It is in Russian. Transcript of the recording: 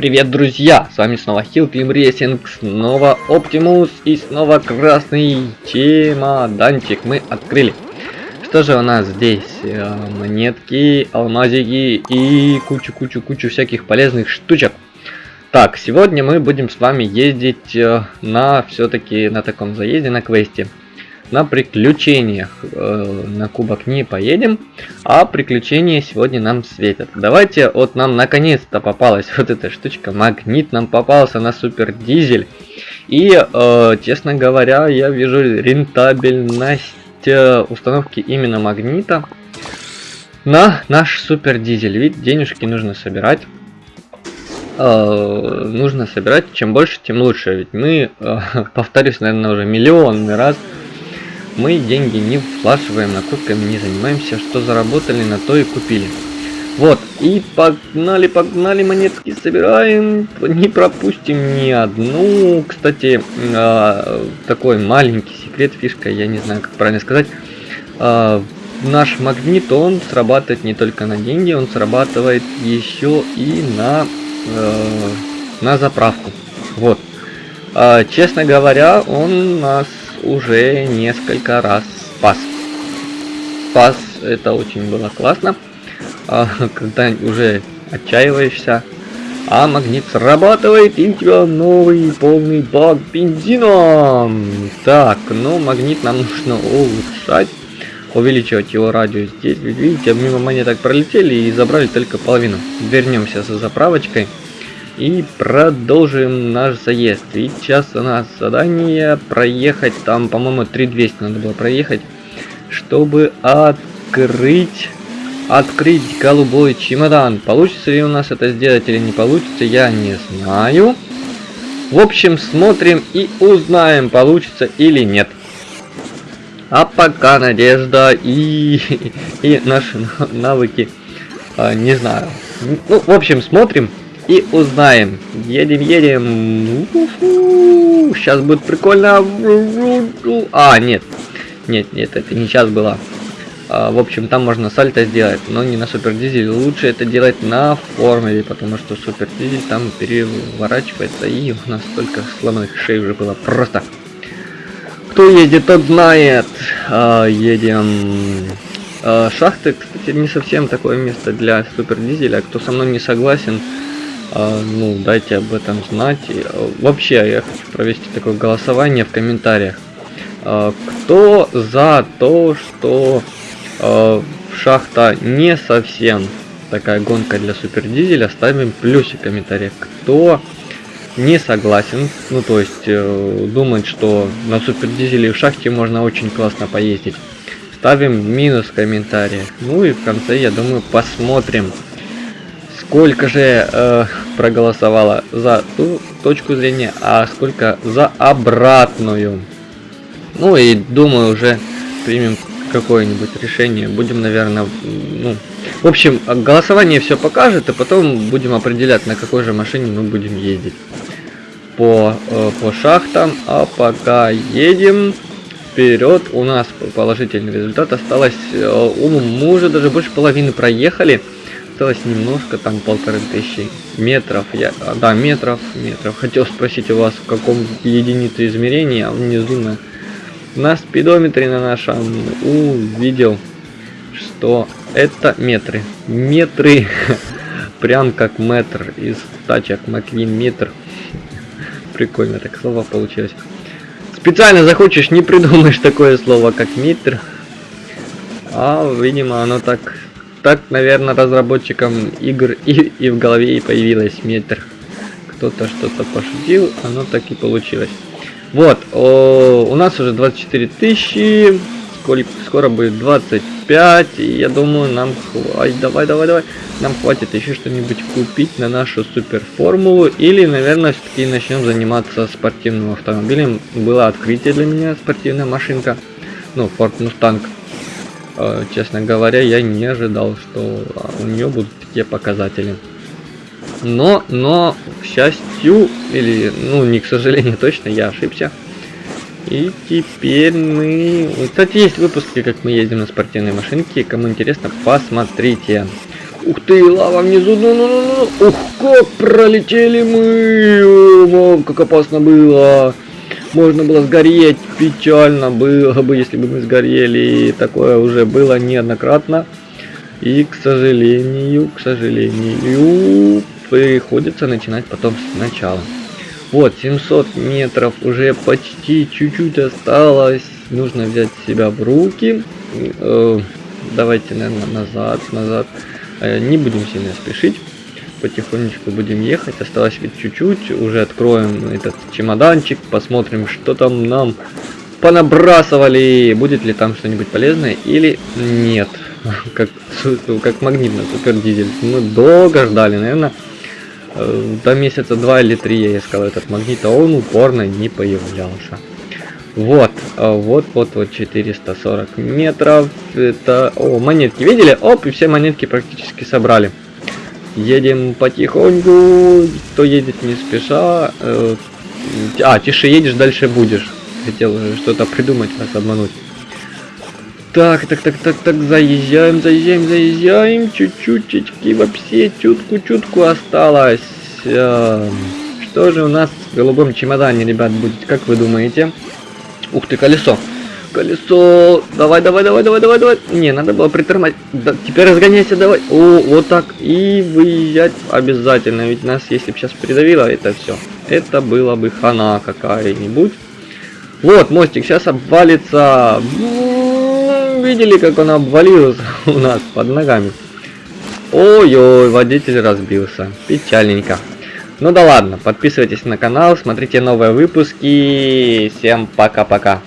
Привет, друзья! С вами снова Hill Team Racing, снова Оптимус и снова красный чемоданчик мы открыли. Что же у нас здесь? Э, монетки, алмазики и кучу-кучу-кучу всяких полезных штучек. Так, сегодня мы будем с вами ездить э, на все-таки на таком заезде на квесте на приключениях. Э, на кубок не поедем, а приключения сегодня нам светят. Давайте, вот нам наконец-то попалась вот эта штучка, магнит нам попался на супер дизель. И, э, честно говоря, я вижу рентабельность э, установки именно магнита на наш супер дизель. Ведь денежки нужно собирать. Э, нужно собирать, чем больше, тем лучше. Ведь мы, э, повторюсь, наверное, уже миллионный раз мы деньги не вкладываем, накопками не занимаемся, что заработали, на то и купили. Вот, и погнали, погнали, монетки собираем, не пропустим ни одну. Кстати, э, такой маленький секрет, фишка, я не знаю, как правильно сказать. Э, наш магнит, он срабатывает не только на деньги, он срабатывает еще и на, э, на заправку. Вот. Э, честно говоря, он нас уже несколько раз спас. Спас, это очень было классно, а, когда уже отчаиваешься, а магнит срабатывает и у тебя новый полный бак бензина. Так, ну магнит нам нужно улучшать, увеличивать его радиус здесь. Видите, мимо монеток пролетели и забрали только половину. Вернемся за заправочкой. И продолжим наш заезд. И сейчас у нас задание проехать, там, по-моему, 3200 надо было проехать, чтобы открыть, открыть голубой чемодан. Получится ли у нас это сделать или не получится, я не знаю. В общем, смотрим и узнаем, получится или нет. А пока надежда и, и наши навыки, а, не знаю. Ну, в общем, смотрим и узнаем. Едем, едем. Сейчас будет прикольно. А, нет. Нет, нет, это не сейчас было. А, в общем, там можно сальто сделать, но не на супер дизель. Лучше это делать на формуле, потому что супер дизель там переворачивается. И у нас столько сломанных шей уже было. Просто. Кто ездит, тот знает. А, едем. А, шахты, кстати, не совсем такое место для супер дизеля. Кто со мной не согласен, ну, дайте об этом знать. А, вообще, я хочу провести такое голосование в комментариях. А, кто за то, что а, шахта не совсем такая гонка для супердизеля, ставим плюсик в комментариях. Кто не согласен, ну то есть э, думает, что на супердизеле в шахте можно очень классно поездить, ставим минус в комментариях. Ну и в конце, я думаю, посмотрим, сколько же э, проголосовало за ту точку зрения, а сколько за обратную. Ну и думаю уже примем какое-нибудь решение. Будем, наверное, ну, в общем, голосование все покажет, и потом будем определять, на какой же машине мы будем ездить по, э, по шахтам. А пока едем вперед, у нас положительный результат осталось, э, мы уже даже больше половины проехали осталось немножко, там полторы тысячи метров. Я, а, да, метров, метров. Хотел спросить у вас, в каком единице измерения, а внизу на, на спидометре на нашем увидел, что это метры. Метры, прям как метр из тачек Маквин метр. Прикольно так слово получилось. Специально захочешь, не придумаешь такое слово, как метр. А, видимо, оно так так, наверное, разработчикам игр и, и в голове и появилась метр. Кто-то что-то пошутил, оно так и получилось. Вот, о, у нас уже 24 тысячи, сколько, скоро будет 25, и я думаю, нам хватит, давай, давай, давай, нам хватит еще что-нибудь купить на нашу супер формулу, или, наверное, все-таки начнем заниматься спортивным автомобилем. Было открытие для меня, спортивная машинка, ну, Ford Mustang честно говоря, я не ожидал, что а, у нее будут такие показатели. Но, но, к счастью, или, ну, не к сожалению, точно, я ошибся. И теперь мы... Кстати, есть выпуски, как мы ездим на спортивной машинке. Кому интересно, посмотрите. Ух ты, лава внизу, ну ну ну ну Ух, как пролетели мы! О, как опасно было! Можно было сгореть, печально было бы, если бы мы сгорели. Такое уже было неоднократно. И, к сожалению, к сожалению, приходится начинать потом сначала. Вот, 700 метров уже почти чуть-чуть осталось. Нужно взять себя в руки. Э, давайте, наверное, назад, назад. Э, не будем сильно спешить. Потихонечку будем ехать. Осталось ведь чуть-чуть. Уже откроем этот чемоданчик. Посмотрим, что там нам понабрасывали. Будет ли там что-нибудь полезное или нет. Как, как магнитно супер дизель. Мы долго ждали, наверное. Э, до месяца два или три я искал этот магнит, а он упорно не появлялся. Вот, а вот, вот, вот 440 метров. Это, о, монетки, видели? Оп, и все монетки практически собрали. Едем потихоньку, кто едет не спеша. Э, а, тише едешь, дальше будешь. Хотел что-то придумать, вас обмануть. Так, так, так, так, так, заезжаем, заезжаем, заезжаем. Чуть-чуть, вообще чутку-чутку осталось. Эм, что же у нас в голубом чемодане, ребят, будет, как вы думаете? Ух ты, колесо. Колесо. Давай, давай, давай, давай, давай, давай. Не, надо было притормозить. Да, теперь разгоняйся, давай. О, вот так. И выезжать обязательно. Ведь нас, если бы сейчас придавило, это все. Это было бы хана какая-нибудь. Вот, мостик сейчас обвалится видели, как он обвалился у нас под ногами? Ой-ой, водитель разбился. Печальненько. Ну да ладно, подписывайтесь на канал, смотрите новые выпуски. Всем пока-пока.